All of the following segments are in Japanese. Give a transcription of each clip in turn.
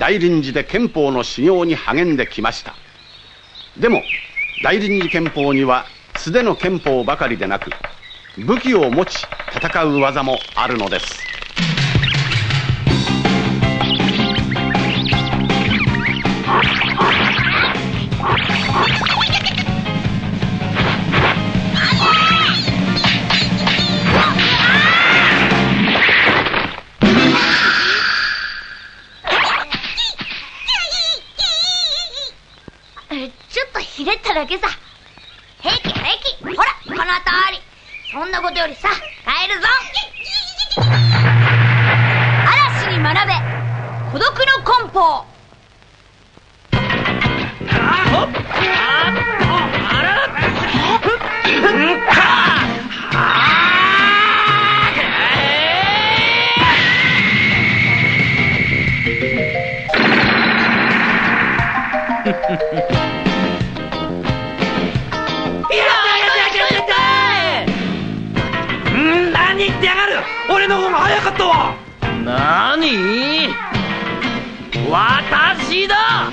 大臨時で憲法の修行に励んできました。でも大臨時憲法には素手の憲法ばかりでなく武器を持ち戦う技もあるのです。だけさ。平気平気。ほらこの通り。そんなことよりさ帰るぞ。嵐に学べ。孤独の棍法ん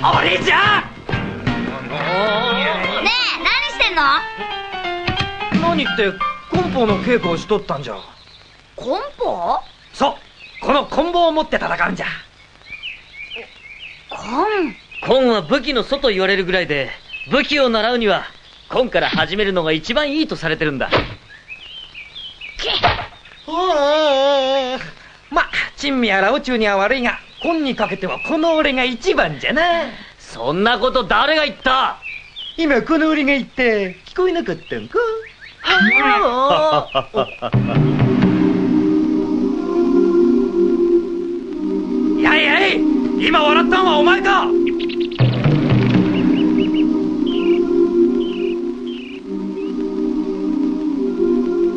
私だ俺じゃ！ねえ何してんの？何って棍法の稽古をしとったんじゃ。そうこの棍棒を持って戦うんじゃ。棍コンは武器の祖と言われるぐらいで武器を習うにはコンから始めるのが一番いいとされてるんだ。ま珍味やら宇宙には悪いが今にかけてはこの俺が一番じゃなそんなこと誰が言った今この俺が言って聞こえなかったんかやいやい今笑ったんはお前か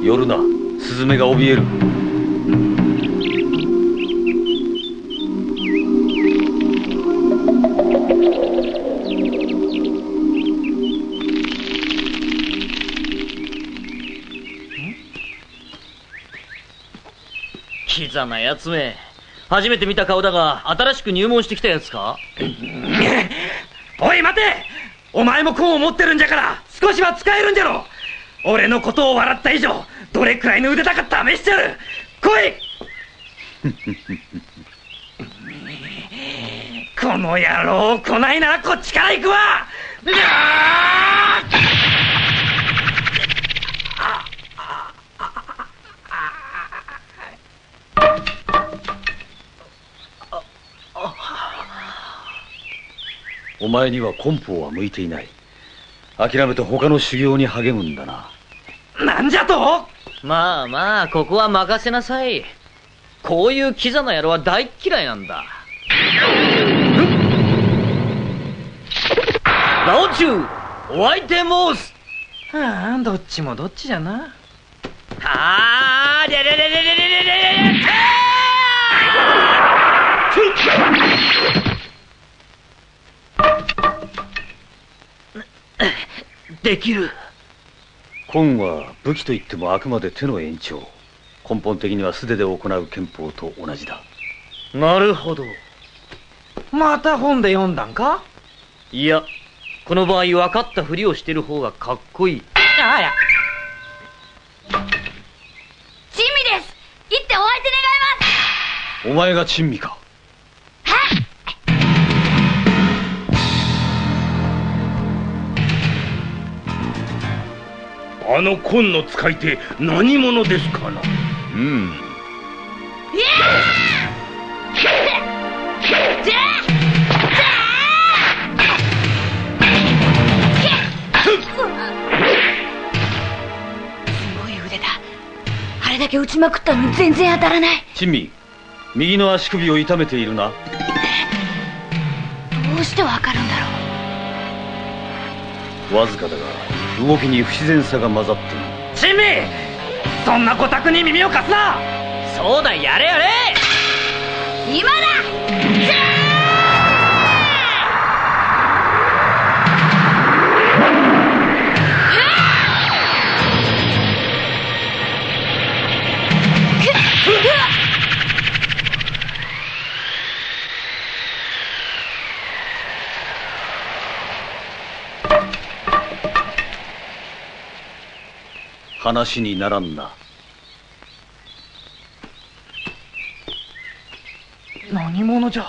寄るなスズメが怯えるキザなやつめ。初めて見た顔だが新しく入門してきたやつか？おい待て！お前も棍を持ってるんじゃから少しは使えるんじゃろ！俺のことを笑った以上どれくらいの腕だか試しちゃう？来い！この野郎来ないならこっちから行くわ！お前には根法は向いていない。諦めて他の修行に励むんだな。ーなんじゃと？まあまあここは任せなさい。こういうキザな野郎は大っ嫌いなんだ。ラオチュウお相手申す。ああどっちもどっちじゃな。あーりゃりゃりゃりゃりゃりゃりゃりゃりゃできる。根は武器といってもあくまで手の延長。根本的には素手で行う憲法と同じだ。なるほど。また本で読んだんか？いやこの場合分かったふりをしてる方がかっこいい。ああや珍味です。行ってお相手願います。お前が珍味かあの紺の使い手何者ですかな？うん。すごい腕だ。あれだけ打ちまくったのに全然当たらない。珍味右の足首を痛めているな。どうしてわかるんだろわずかだが動きに不自然さが混ざっている珍味そんなごたくに耳を貸すな。そうだやれやれ。う今だ話にならんな。何者じゃ？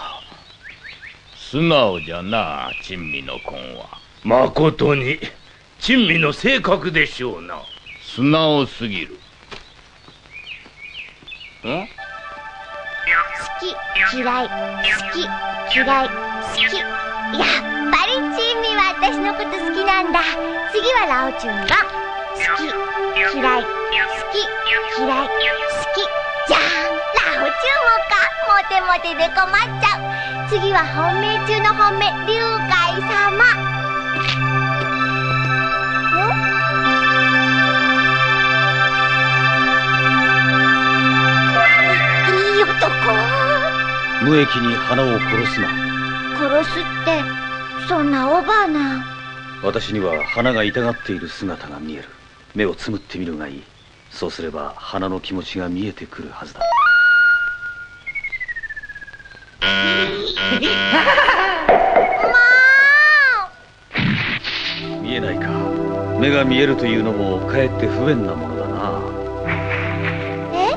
素直じゃな珍味の婚は。まことに珍味の性格でしょうな。素直すぎる。ん？好き嫌い好き嫌い好き。やっぱり珍味は私のこと好きなんだ。次はラオチュンが好き。嫌い好き。嫌い。好き。じゃんラオチュンもか。モテモテで困っちゃう。次は本命中の本命。龍海様。んいい男。無益に花を殺すな。殺すってそんなオーバーな。私には花が痛がっている姿が見える目をつむってみるがいい。そうすれば花の気持ちが見えてくるはずだ。見えないか。目が見えるというのもかえって不便なものだな。え？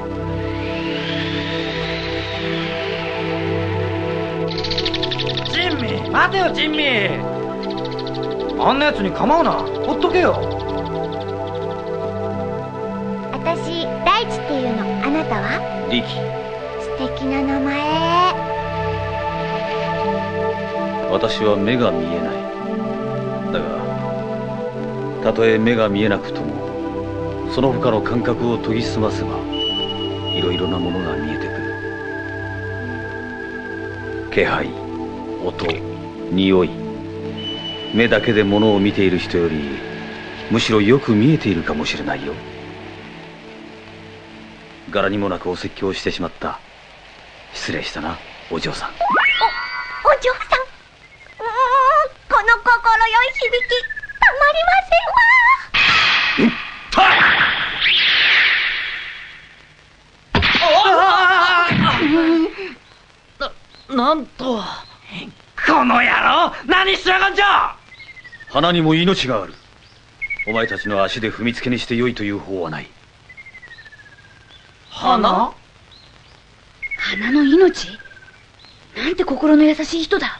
珍味待てよ珍味あんなやつに構うな。ほっとけよたは？力素敵な名前。私は目が見えない。だがたとえ目が見えなくともその他の感覚を研ぎ澄ませばいろいろなものが見えてくる。気配音匂い目だけで物を見ている人よりむしろよく見えているかもしれないよ柄にもなくお説教をしてしまった。失礼したなお嬢さん。お嬢さん。うーんこの心よい響きたまりませんわ。な、なんと。この野郎何しやがんじゃ。花にも命がある。お前たちの足で踏みつけにしてよいという法はない花？花の命？なんて心の優しい人だ。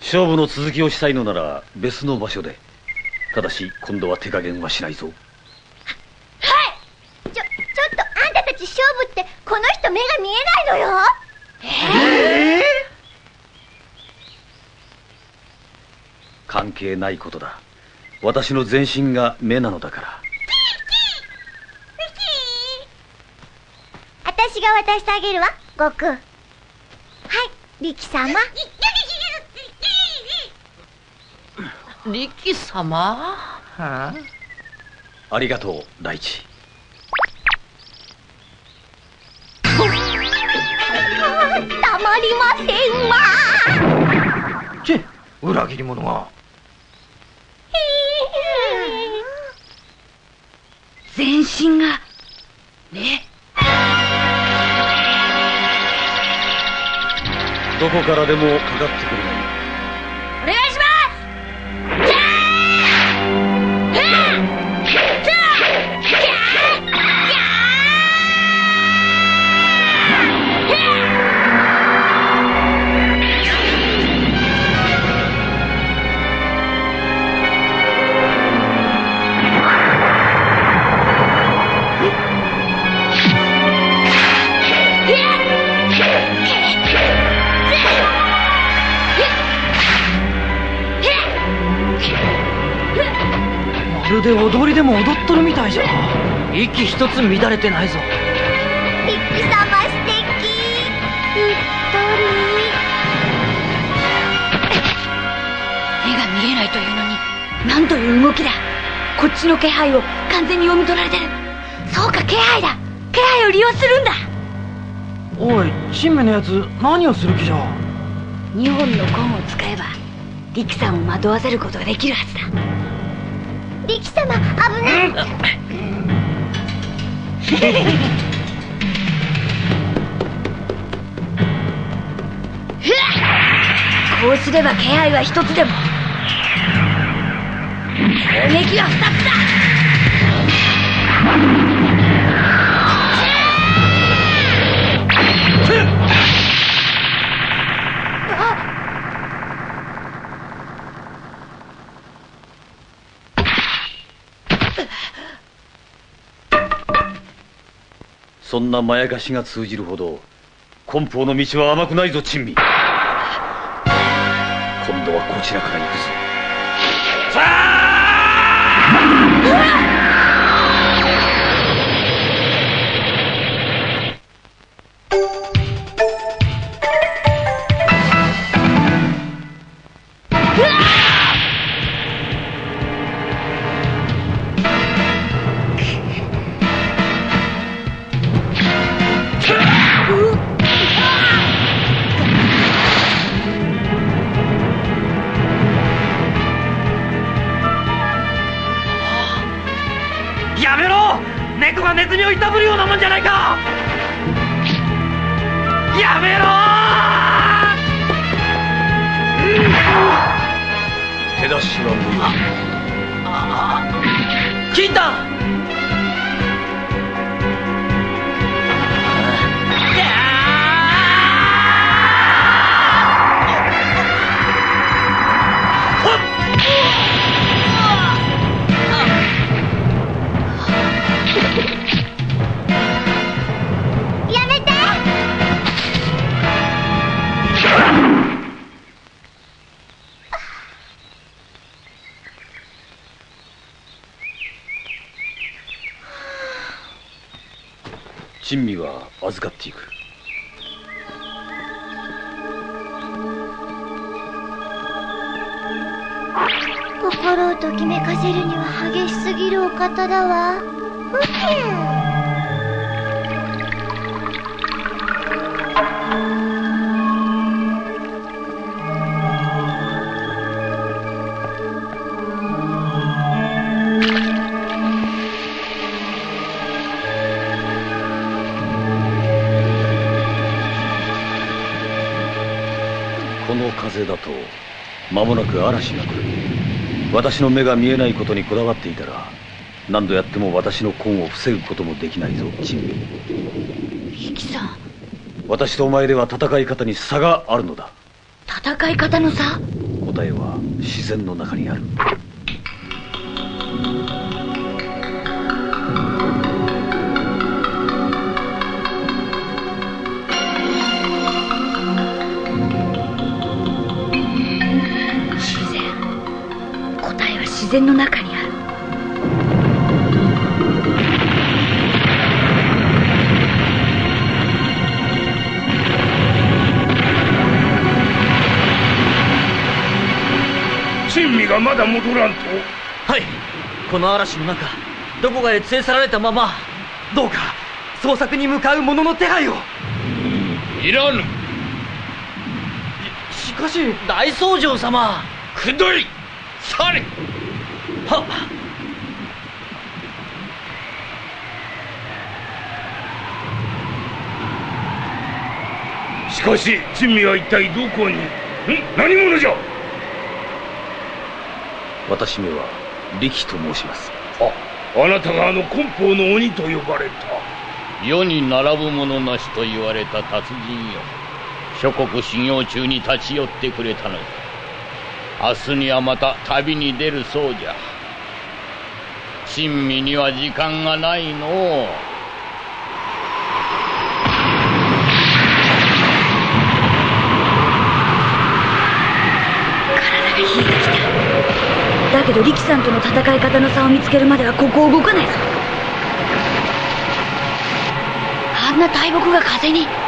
勝負の続きをしたいのなら別の場所で。ただし今度は手加減はしないぞ。ちょちょっとあんたたち勝負ってこの人目が見えないのよ。関係ないことだ。私の全身が目なのだから私が渡してあげるわ悟空。はい力様。力様？はあ。りがとう大地。たまりませんわ。あチェ裏切り者が全身がどこからでもかかってくるが息一つ乱れてないぞ。力様素敵うっと目が見えないというのになんという動きだ。こっちの気配を完全に読み取られてる。そうか気配だ。気配を利用するんだ。おい珍味のやつ何をする気じゃ。2本の棍を使えば力さんを惑わせることができるはずだ。り力様危ないこうすれば気配は一つでも。攻撃は二つだ。そんなまやかしが通じるほど根方の道は甘くないぞ珍味。今度はこちらから行くぞがネズミをいたぶるようなもんじゃないかやめろ手出しは無用金太珍味は預かっていく。心をときめかせるには激しすぎるお方だわ。間もなく嵐が来る。私の目が見えないことにこだわっていたら何度やっても私の根を防ぐこともできないぞ珍味リキさん。私とお前では戦い方に差があるのだ。戦い方の差？答えは自然の中にある自然の中にある。珍味がまだ戻らんと。はい。この嵐の中どこかへ連れ去られたままどうか捜索に向かう者の手配を。いらぬ。しかし大僧正様。くどい。去れはしかし珍味は一体どこに？ん？何者じゃ？私めは力と申します。ああなたがあの根方の鬼と呼ばれた。世に並ぶ者なしと言われた達人よ。諸国修行中に立ち寄ってくれたのじゃ明日にはまた旅に出るそうじゃ。珍味には時間がないの。う体が冷えてきた。だけどリキさんとの戦い方の差を見つけるまではここを動かないぞ。あんな大木が風に。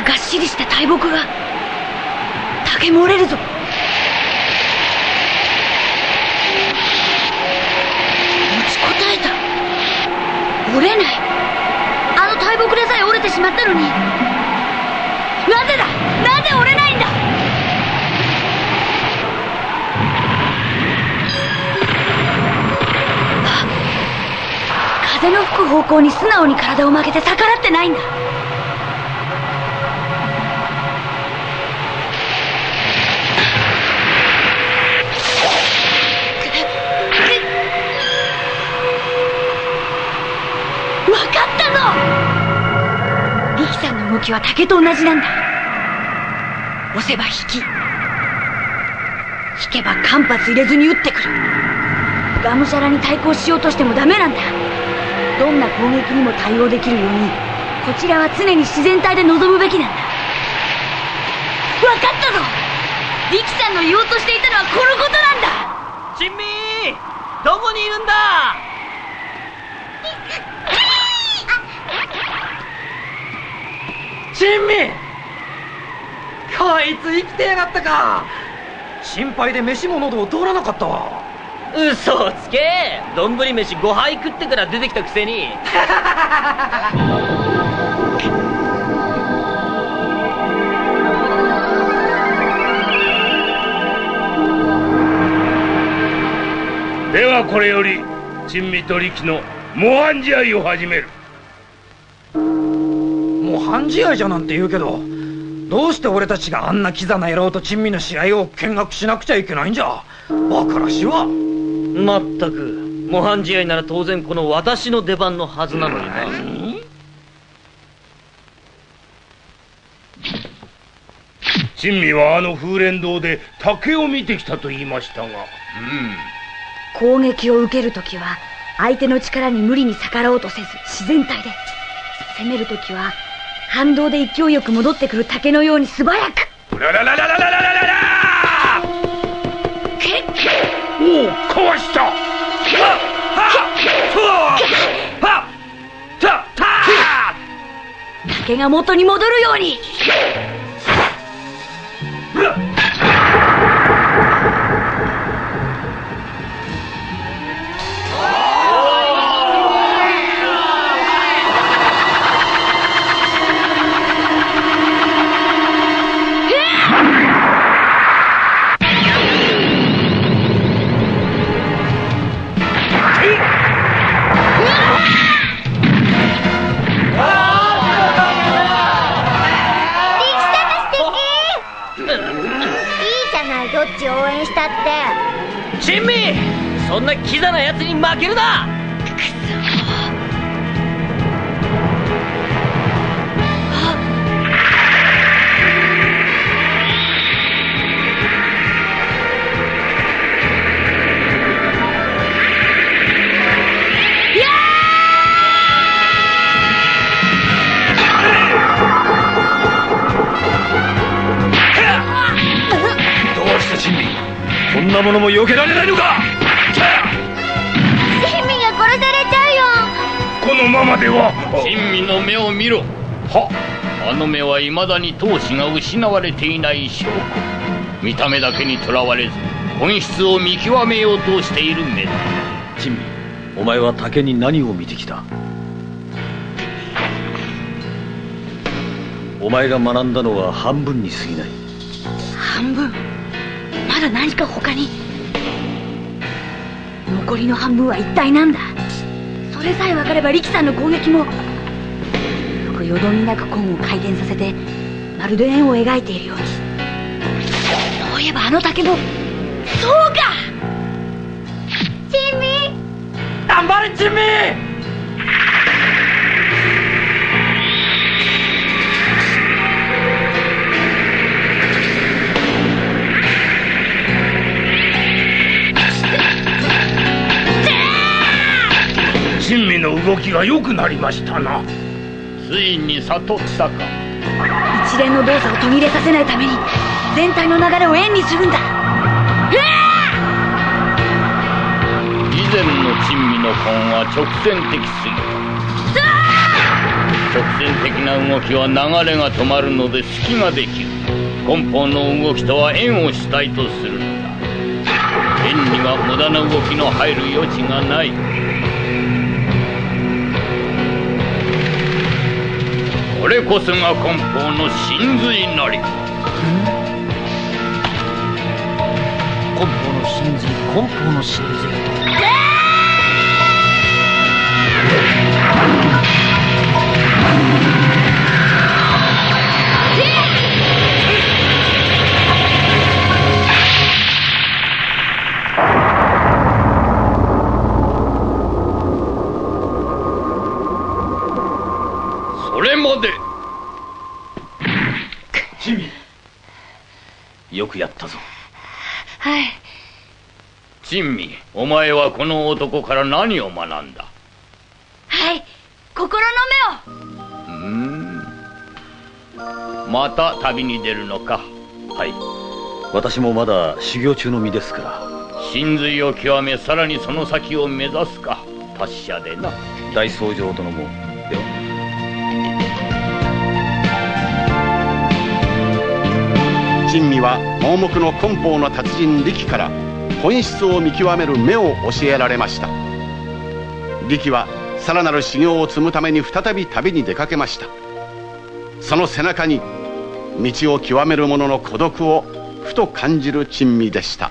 ながっしりした大木が竹も折れるぞ。持ちこたえた。折れない。あの大木でさえ折れてしまったのに。なぜだ？なぜ折れないんだ？風の吹く方向に素直に体を曲げて逆らってないんだ。動きは竹と同じなんだ。押せば引き。引けば間髪入れずに打ってくる。がむしゃらに対抗しようとしてもダメなんだ。どんな攻撃にも対応できるようにこちらは常に自然体で臨むべきなんだ。わかったぞ。力さんの言おうとしていたのはこのことなんだ。珍味どこにいるんだ？珍味こいつ生きてやがったか！心配で飯も喉を通らなかったわ。嘘をつけ！丼飯5杯食ってから出てきたくせに。ではこれより珍味と力の模範試合を始める半試合じゃなんて言うけどどうして俺たちがあんなキザな野郎と珍味の試合を見学しなくちゃいけないんじゃ？バカらしいわまったく模範試合なら当然この私の出番のはずなのにな珍味はあの風蓮堂で竹を見てきたと言いましたが。攻撃を受けるときは相手の力に無理に逆らおうとせず自然体で。攻めるときは反動で勢いよく戻ってくる竹のように素早く。ララララララララララおおかわしたはっはっはっはっは竹が元に戻るように援したって。珍味そんなキザな奴に負けるな。どうして珍味？こんなものも避けられないのか？珍味が殺されちゃうよ。このままでは。珍味の目を見ろ。は？あの目は未だに闘志が失われていない証拠。見た目だけにとらわれず本質を見極めようとしている目だ。珍味お前は竹に何を見てきた？お前が学んだのは半分に過ぎない。半分まだ何か他に。残りの半分は一体なんだ。それさえ分かれば力さんの攻撃も。よくよどみなくコンを回転させてまるで円を描いているように。そういえばあの竹も。そうか。珍味頑張れ珍味珍味の動きが良くなりましたな。ついに悟ったか。一連の動作を途切れさせないために全体の流れを円にするんだ。以前の珍味の根は直線的すぎた直線的な動きは流れが止まるので隙ができる。根本の動きとは円を主体とするのだ。円には無駄な動きの入る余地がないこれこそが根本の真髄なり。根本の真髄？根本の真髄？この男から何を学んだ？はい心の目を。うーん。また旅に出るのか？はい。私もまだ修行中の身ですから。真髄を極めさらにその先を目指すか？達者でな。大僧正殿も。では。珍味は盲目の根法の達人力から本質を見極める目を教えられました。力はさらなる修行を積むために再び旅に出かけました。その背中に道を極める者の孤独をふと感じる珍味でした。